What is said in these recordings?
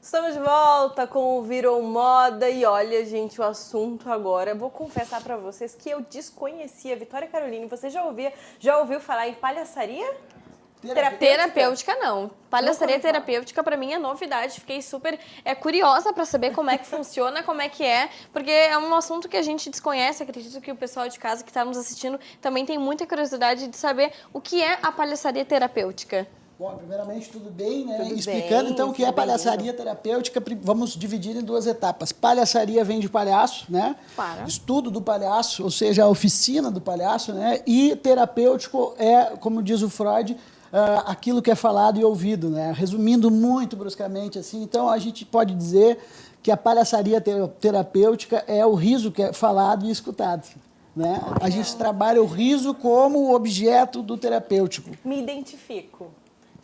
Estamos de volta com o Virou Moda e olha, gente, o assunto agora. Vou confessar para vocês que eu desconhecia Vitória Caroline. Você já ouvia, já ouviu falar em palhaçaria? Terapêutica, terapêutica não. Palhaçaria terapêutica para mim é novidade. Fiquei super é, curiosa para saber como é que funciona, como é que é, porque é um assunto que a gente desconhece. Acredito que o pessoal de casa que está nos assistindo também tem muita curiosidade de saber o que é a palhaçaria terapêutica. Bom, primeiramente, tudo bem, né? Tudo Explicando bem, então o que é palhaçaria bem. terapêutica, vamos dividir em duas etapas. Palhaçaria vem de palhaço, né? Para. Estudo do palhaço, ou seja, a oficina do palhaço, né? E terapêutico é, como diz o Freud, uh, aquilo que é falado e ouvido, né? Resumindo muito bruscamente assim, então a gente pode dizer que a palhaçaria terapêutica é o riso que é falado e escutado. Né? A gente trabalha o riso como objeto do terapêutico. Me identifico.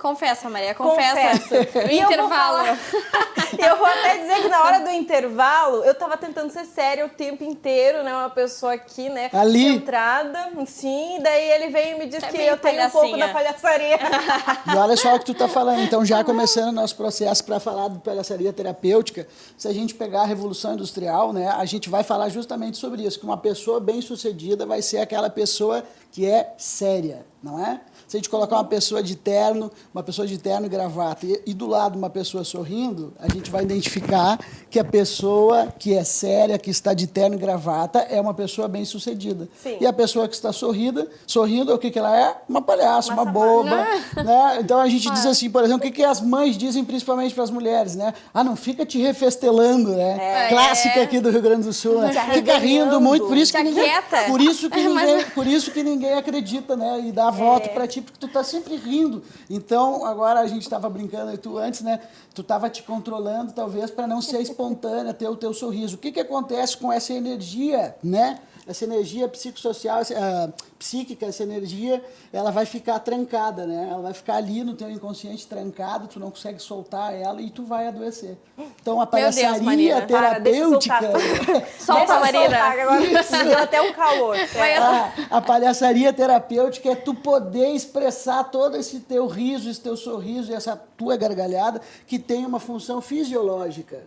Confessa, Maria, confessa. Confesso. O intervalo. Eu, eu vou até dizer que na hora do intervalo, eu tava tentando ser séria o tempo inteiro, né? Uma pessoa aqui, né? Ali. Centrada, sim. Daí ele veio e me disse é que eu tenho um pouco da palhaçaria. E olha só o que tu tá falando. Então, já começando o nosso processo para falar de palhaçaria terapêutica, se a gente pegar a Revolução Industrial, né? A gente vai falar justamente sobre isso, que uma pessoa bem-sucedida vai ser aquela pessoa que é séria, não é? Se a gente colocar uma pessoa de terno, uma pessoa de terno e gravata, e, e, do lado uma pessoa sorrindo, a gente vai identificar que a pessoa que é séria, que está de terno e gravata, é uma pessoa bem-sucedida. E a pessoa que está sorrida, sorrindo, o que, que ela é? Uma palhaça, uma, uma boba. Né? Então a gente diz assim, por exemplo, o que, que as mães dizem principalmente para as mulheres, né? Ah, não fica te refestelando, né? É. Clássica aqui do Rio Grande do Sul, né? Fica rindo muito, por isso que ninguém, por isso que ninguém, por isso que ninguém acredita, né? E dá voto é. para ti porque tu tá sempre rindo. Então, agora a gente estava brincando, e tu antes, né? Tu estava te controlando, talvez, para não ser espontânea, ter o teu sorriso. O que, que acontece com essa energia, né? Essa energia psicossocial, uh, psíquica, essa energia, ela vai ficar trancada, né? Ela vai ficar ali no teu inconsciente trancado, tu não consegue soltar ela e tu vai adoecer. Então a palhaçaria Deus, terapêutica... Para, Solta, Marina! Agora deu até um calor. A, a palhaçaria terapêutica é tu poder expressar todo esse teu riso, esse teu sorriso e essa tua gargalhada que tem uma função fisiológica.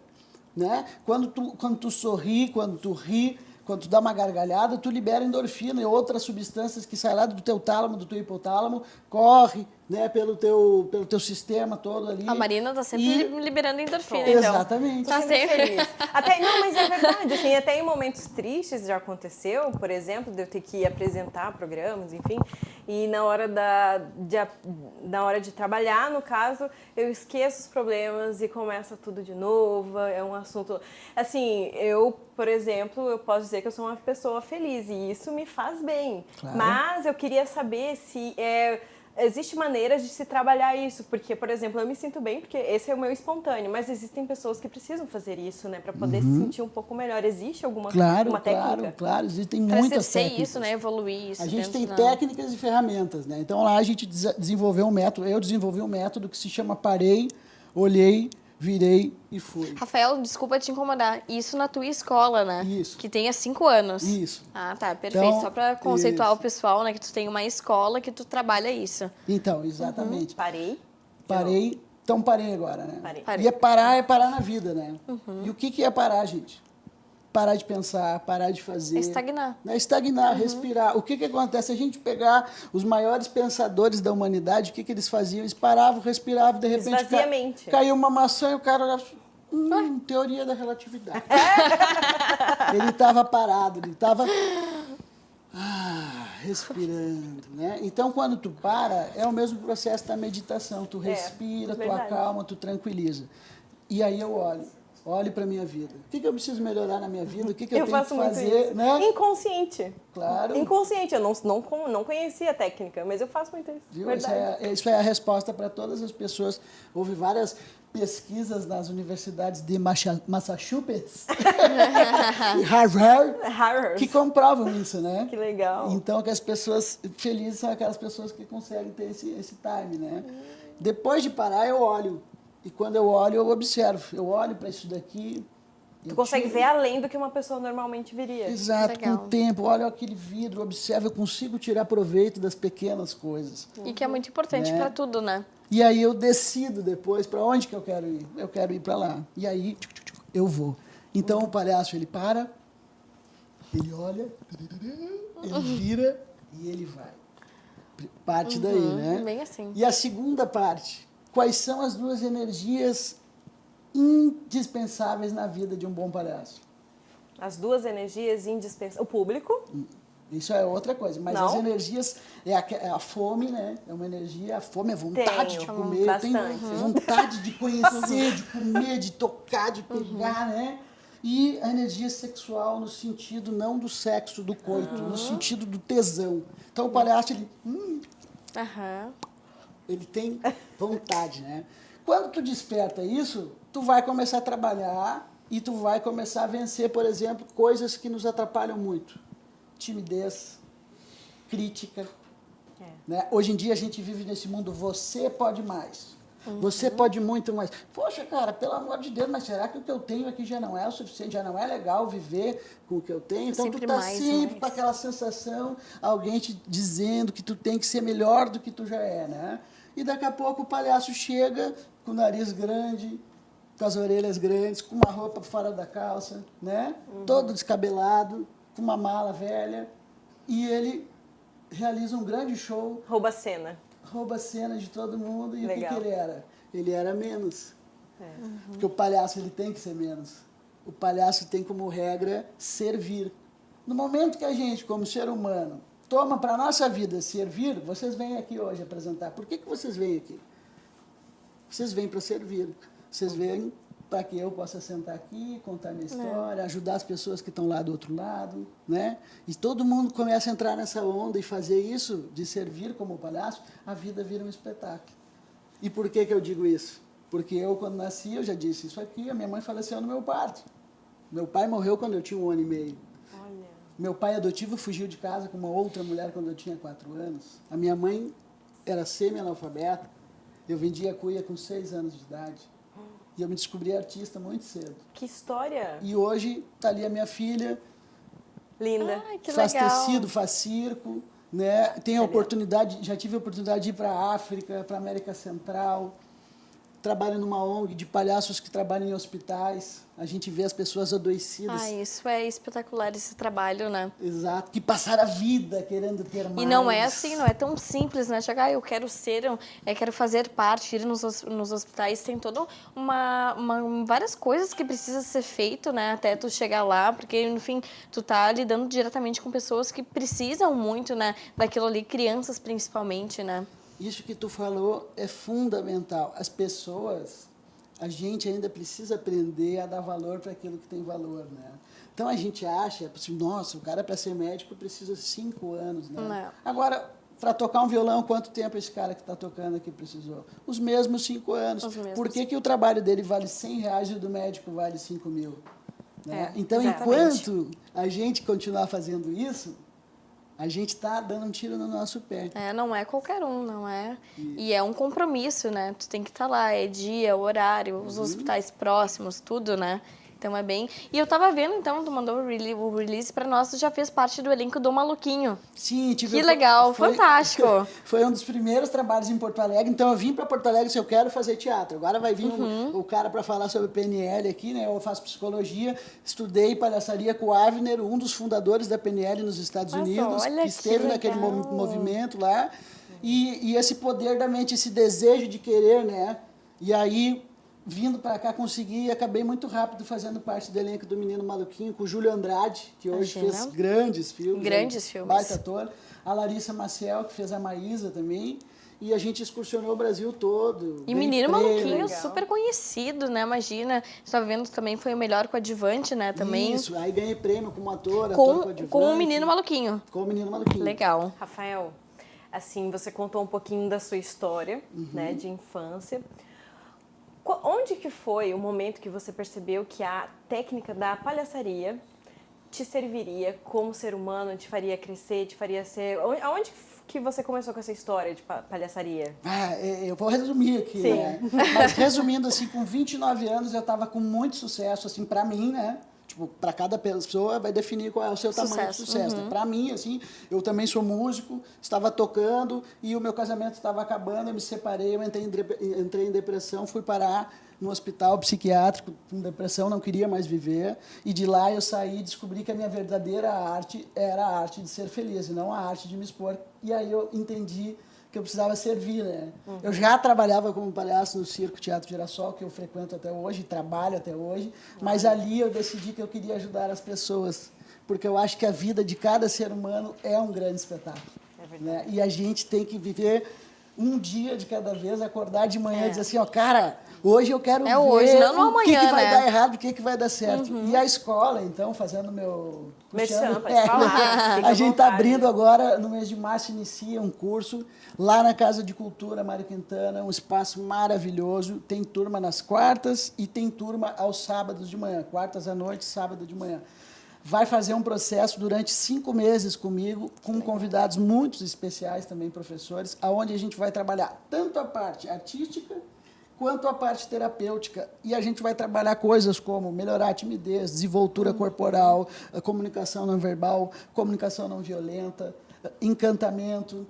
Né? Quando, tu, quando tu sorri, quando tu ri, quando tu dá uma gargalhada, tu libera endorfina e outras substâncias que saem lá do teu tálamo, do teu hipotálamo, corre né, pelo, teu, pelo teu sistema todo ali. A Marina tá sempre e... liberando endorfina, então. Exatamente. Tá sempre feliz. Até, não, mas é verdade, assim, até em momentos tristes já aconteceu, por exemplo, de eu ter que apresentar programas, enfim, e na hora, da, de, na hora de trabalhar, no caso, eu esqueço os problemas e começa tudo de novo, é um assunto... Assim, eu, por exemplo, eu posso dizer que eu sou uma pessoa feliz e isso me faz bem, claro. mas eu queria saber se... É, existe maneiras de se trabalhar isso, porque, por exemplo, eu me sinto bem porque esse é o meu espontâneo, mas existem pessoas que precisam fazer isso, né, para poder uhum. se sentir um pouco melhor. Existe alguma claro, uma técnica? Claro, claro, existem muitas técnicas. isso, né, evoluir isso. A gente tem técnicas e ferramentas, né? Então lá a gente desenvolveu um método, eu desenvolvi um método que se chama Parei, Olhei, virei e fui. Rafael, desculpa te incomodar. Isso na tua escola, né? Isso. Que tem há cinco anos. Isso. Ah, tá, perfeito. Então, Só para conceituar isso. o pessoal, né? Que tu tem uma escola que tu trabalha isso. Então, exatamente. Uhum. Parei. Parei. Então parei agora, né? Parei. E é parar, é parar na vida, né? Uhum. E o que, que é parar, gente? Parar de pensar, parar de fazer. Estagnar. Né? Estagnar, uhum. respirar. O que, que acontece? A gente pegar os maiores pensadores da humanidade, o que, que eles faziam? Eles paravam, respiravam, de repente ca... caiu uma maçã e o cara olhava, hum, teoria da relatividade. ele estava parado, ele estava ah, respirando, né? Então, quando tu para, é o mesmo processo da meditação. Tu é, respira, é, tu acalma, tu tranquiliza. E aí eu olho olhe para a minha vida. O que, que, eu preciso melhar na minha vida? O que, que eu, eu tenho que fazer? Né? Inconsciente. Claro. Inconsciente. Eu não, não, não conhecia a técnica, mas eu faço muito isso. Viu? Isso é, isso é a resposta para todas as pessoas. Houve várias pesquisas nas universidades de Massachusetts e Harvard, Harvard que comprovam isso, né? Que legal. Então, que as pessoas felizes são aquelas pessoas que conseguem ter esse, esse time, né? Hum. Depois de parar, eu olho e quando eu olho, eu observo. Eu olho para isso daqui, Tu consegue ver além do que uma pessoa normalmente viria. Exato, Legal. com o tempo, olha aquele vidro, observa, eu consigo tirar proveito das pequenas coisas. E que é muito importante Né? pra tudo, né? E aí eu decido depois para onde que eu quero ir. Eu quero ir para lá. E aí tchuc, tchuc, tchuc, eu vou. Então o palhaço ele para, ele olha, ele vira e ele vai. Parte daí, né? Bem assim. E a segunda parte, quais são as duas energias indispensáveis na vida de um bom palhaço? As duas energias indispensáveis. O público, Isso é outra coisa, mas Não? as energias é a, é a fome, né? É uma energia, a fome é vontade Tenho, de comer, eu tenho bastante. vontade de conhecer, de comer, de tocar, de pegar, né? E a energia sexual no sentido não do sexo, do coito, no sentido do tesão. Então o palhaço ele, hum, Aham. Ele tem vontade, né? Quando tu desperta isso, tu vai começar a trabalhar e tu vai começar a vencer, por exemplo, coisas que nos atrapalham muito. Timidez, crítica. É. Né? Hoje em dia a gente vive nesse mundo, você pode mais. Você pode muito mais. Poxa, cara, pelo amor de Deus, mas será que o que eu tenho aqui já não é o suficiente? Já não é legal viver com o que eu tenho? Então Sempre tu tá mais, sempre mais. com aquela sensação, alguém te dizendo que tu tem que ser melhor do que tu já é, né? E daqui a pouco o palhaço chega com o nariz grande, com as orelhas grandes, com uma roupa fora da calça, né? Todo descabelado, com uma mala velha, e ele realiza um grande show, rouba a cena. Rouba a cena de todo mundo, e o que, Legal. que ele era? Ele era menos. É. Porque o palhaço ele tem que ser menos. O palhaço tem como regra servir. No momento que a gente, como ser humano, toma para a nossa vida servir, vocês vêm aqui hoje apresentar. Por que, que vocês vêm aqui? Vocês vêm para servir. Vocês vêm para que eu possa sentar aqui, contar minha história, ajudar as pessoas que estão lá do outro lado, né? E todo mundo começa a entrar nessa onda e fazer isso, de servir como palhaço, a vida vira um espetáculo. E por que, que eu digo isso? Porque eu, quando nasci, eu já disse isso aqui, a minha mãe faleceu no meu parto. Meu pai morreu quando eu tinha um ano e meio. Olha. Meu pai adotivo fugiu de casa com uma outra mulher quando eu tinha quatro anos. A minha mãe era semi-analfabeta. Eu vendia cuia com seis anos de idade. E eu me descobri artista muito cedo. Que história E hoje está ali a minha filha, linda. Ai, que faz legal. tecido, faz circo, né? Tem a oportunidade, já tive a oportunidade de ir para a África, para a América Central. Trabalho numa ONG de palhaços que trabalham em hospitais. A gente vê as pessoas adoecidas. Ah, isso é espetacular esse trabalho, né? Exato, que passaram a vida querendo ter mais. E não é assim, não é tão simples, né? Chegar, ah, eu quero ser, um- é, quero fazer parte, ir nos, nos hospitais, tem toda uma, uma- várias coisas que precisa ser feito, né? Até tu chegar lá, porque, enfim, tu tá lidando diretamente com pessoas que precisam muito, né? Daquilo ali, crianças principalmente, né? Isso que tu falou é fundamental. As pessoas, a gente ainda precisa aprender a dar valor para aquilo que tem valor, né? Então a gente acha, assim, nossa, o cara para ser médico precisa cinco anos, né? Não. Agora, para tocar um violão, quanto tempo esse cara que está tocando aqui precisou? Os mesmos cinco anos. Os mesmos. Por que, que o trabalho dele vale 100 reais e o do médico vale 5 mil? Né? É, então, exatamente. enquanto a gente continuar fazendo isso, a gente está dando um tiro no nosso pé. É, não é qualquer um, não é. E é um compromisso, né? Tu tem que estar lá, é dia, horário, os hospitais próximos, tudo, né? Então é bem. E eu tava vendo, então, tu mandou o rele- o release pra nós, tu já fez parte do elenco do Maluquinho. Sim, tive Que legal, fantástico. Foi um dos primeiros trabalhos em Porto Alegre. Então eu vim para Porto Alegre se eu quero fazer teatro. Agora vai vir Uhum. o, o cara para falar sobre PNL aqui, né? Eu faço psicologia, estudei palhaçaria com o Avner, um dos fundadores da PNL nos Estados Mas Unidos, olha que que esteve naquele mo- legal. movimento lá. E, e esse poder da mente, esse desejo de querer, né? E aí vindo para cá consegui e acabei muito rápido fazendo parte do elenco do Menino Maluquinho com o Júlio Andrade, que hoje Imagina. fez grandes filmes. Grandes um filmes. Baita ator. A Larissa Maciel, que fez a Maísa também. E a gente excursionou o Brasil todo. E Menino prêmio. Maluquinho, legal. super conhecido, né? Imagina. Tava vendo também, foi o melhor coadjuvante, né? Também. Isso, aí ganhei prêmio como ator, ator Com, coadjuvante. com o Menino Maluquinho. Com o Menino Maluquinho. Legal. Rafael, assim, você contou um pouquinho da sua história, né, de infância. Onde que foi o momento que você percebeu que a técnica da palhaçaria te serviria como ser humano, te faria crescer, te faria ser... onde- Aonde que você começou com essa história de palhaçaria? Ah, eu vou resumir aqui, Sim. né? Mas resumindo, assim, com 29 anos eu estava com muito sucesso, assim, para mim, né? Tipo, para cada pessoa vai definir qual é o seu tamanho de Sucesso, sucesso. Né? Para mim, assim, eu também sou músico, estava tocando e o meu casamento estava acabando, eu me separei, eu entrei em, entrei em depressão, fui parar no hospital psiquiátrico com depressão, não queria mais viver. E de lá eu saí e descobri que a minha verdadeira arte era a arte de ser feliz e não a arte de me expor. E aí eu entendi que eu precisava servir, né? Uhum. Eu já trabalhava como palhaço no Circo Teatro Girassol, que eu frequento até hoje, trabalho até hoje, mas ali eu decidi que eu queria ajudar as pessoas, porque eu acho que a vida de cada ser humano é um grande espetáculo. É né? E a gente tem que viver um dia de cada vez, acordar de manhã é. e dizer assim, ó, cara, hoje eu quero é ver hoje, não no o que, amanhã, que vai né? dar errado, o que, que vai dar certo. Uhum. E a escola, então, fazendo meu... Mexendo, é, falar, a gente está abrindo agora, no mês de março, inicia um curso lá na Casa de Cultura Mário Quintana, um espaço maravilhoso. Tem turma nas quartas e tem turma aos sábados de manhã, quartas à noite, sábado de manhã vai fazer um processo durante cinco meses comigo, com convidados muito especiais também, professores, aonde a gente vai trabalhar tanto a parte artística quanto a parte terapêutica. E a gente vai trabalhar coisas como melhorar a timidez, desenvoltura uhum. corporal, comunicação não verbal, comunicação não violenta, encantamento.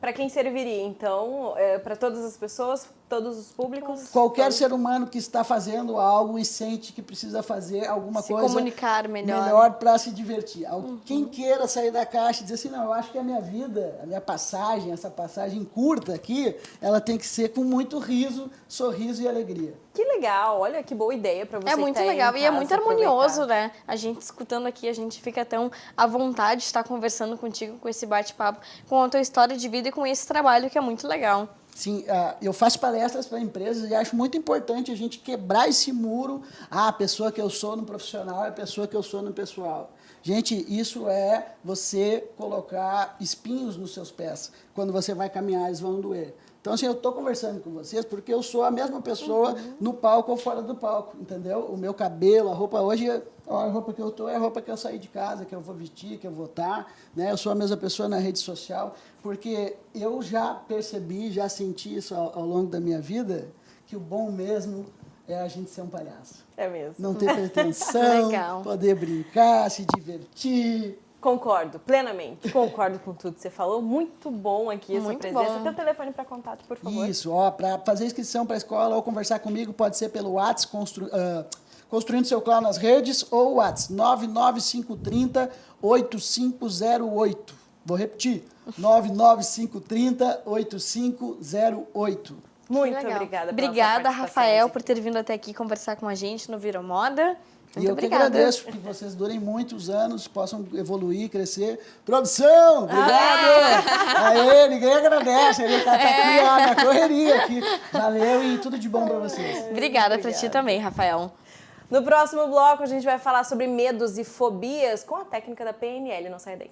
Para quem serviria, então, é, para todas as pessoas, todos os públicos? Qualquer todos. ser humano que está fazendo algo e sente que precisa fazer alguma se coisa comunicar melhor, melhor para se divertir. Uhum. Quem queira sair da caixa e dizer assim, não, eu acho que a minha vida, a minha passagem, essa passagem curta aqui, ela tem que ser com muito riso, sorriso e alegria. Que legal, olha que boa ideia para você. É muito tá legal e é muito harmonioso, né? A gente escutando aqui, a gente fica tão à vontade de estar conversando contigo com esse bate-papo, com a tua história de vida e com esse trabalho que é muito legal. Sim, uh, eu faço palestras para empresas e acho muito importante a gente quebrar esse muro. Ah, a pessoa que eu sou no profissional é a pessoa que eu sou no pessoal. Gente, isso é você colocar espinhos nos seus pés. Quando você vai caminhar, eles vão doer. Então, assim, eu estou conversando com vocês porque eu sou a mesma pessoa uhum. no palco ou fora do palco, entendeu? O meu cabelo, a roupa hoje, a roupa que eu estou é a roupa que eu saí de casa, que eu vou vestir, que eu vou estar, né? Eu sou a mesma pessoa na rede social, porque eu já percebi, já senti isso ao, ao longo da minha vida, que o bom mesmo é a gente ser um palhaço. É mesmo. Não ter pretensão, poder brincar, se divertir, Concordo, plenamente. Concordo com tudo que você falou. Muito bom aqui essa Muito presença. Bom. Teu telefone para contato, por favor. Isso, ó, para fazer inscrição para a escola ou conversar comigo, pode ser pelo WhatsApp, constru, uh, Construindo Seu Clã nas redes, ou WhatsApp 99530 8508. Vou repetir, 99530 8508. Muito obrigada. Obrigada, Rafael, por ter vindo até aqui conversar com a gente no Viro Moda. Muito e eu obrigada. que agradeço que vocês durem muitos anos, possam evoluir, crescer. Produção, obrigado! Ah. Aê, ninguém agradece, ele está é. aqui ó, na correria aqui. Valeu e tudo de bom para vocês. Obrigada para ti também, Rafael. No próximo bloco a gente vai falar sobre medos e fobias com a técnica da PNL. Não sai daí.